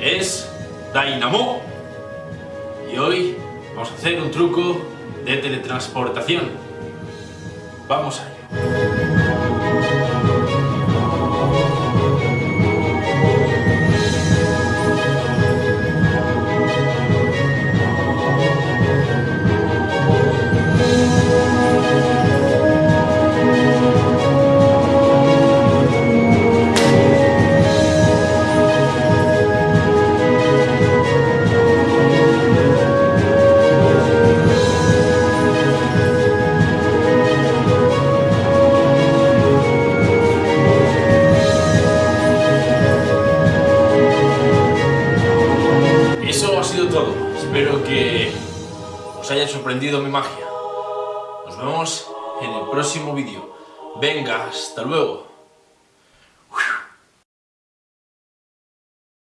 es Dynamo y hoy vamos a hacer un truco de teletransportación. Vamos a ello. Espero que os haya sorprendido mi magia. Nos vemos en el próximo vídeo. Venga, hasta luego.